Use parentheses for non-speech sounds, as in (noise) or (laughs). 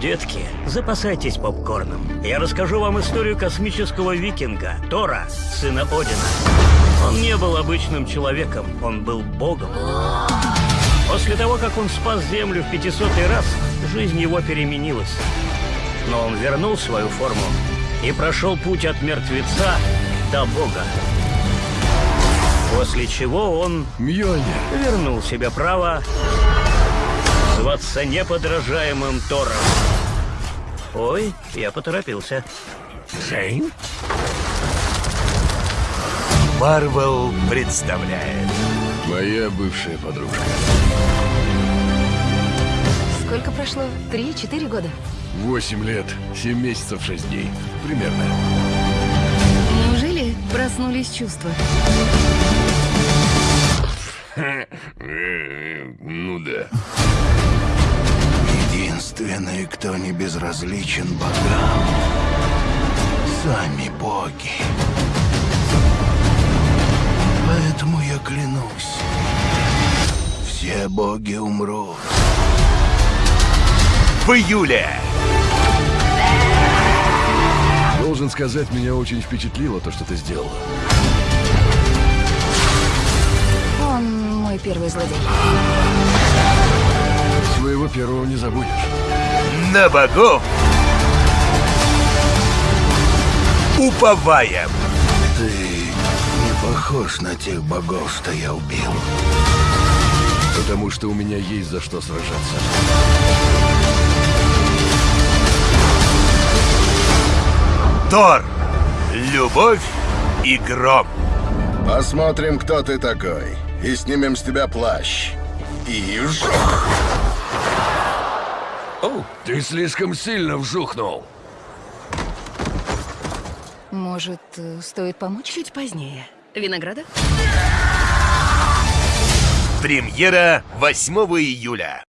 Детки, запасайтесь попкорном. Я расскажу вам историю космического викинга, Тора, сына Одина. Он не был обычным человеком, он был богом. После того, как он спас Землю в 500 раз, жизнь его переменилась. Но он вернул свою форму и прошел путь от мертвеца до бога. После чего он Мьёльнир. вернул себе право зваться неподражаемым Тором. Ой, я поторопился. Шейн? Марвел представляет. Моя бывшая подружка. Сколько прошло? Три-четыре года? Восемь лет, семь месяцев, шесть дней. Примерно. Неужели проснулись чувства? (laughs) Ну да. Единственный, кто не безразличен богам. Сами боги. Поэтому я клянусь. Все боги умрут. В июле! Должен сказать, меня очень впечатлило то, что ты сделала. Он мой первый злодей. Своего первого не забудешь. На богов! Уповаем! Ты не похож на тех богов, что я убил. Потому что у меня есть за что сражаться. Тор! Любовь и гром. Посмотрим, кто ты такой. И снимем с тебя плащ. И жух! Ты слишком сильно вжухнул. Может, э, стоит помочь? Чуть позднее. Винограда? Премьера 8 июля.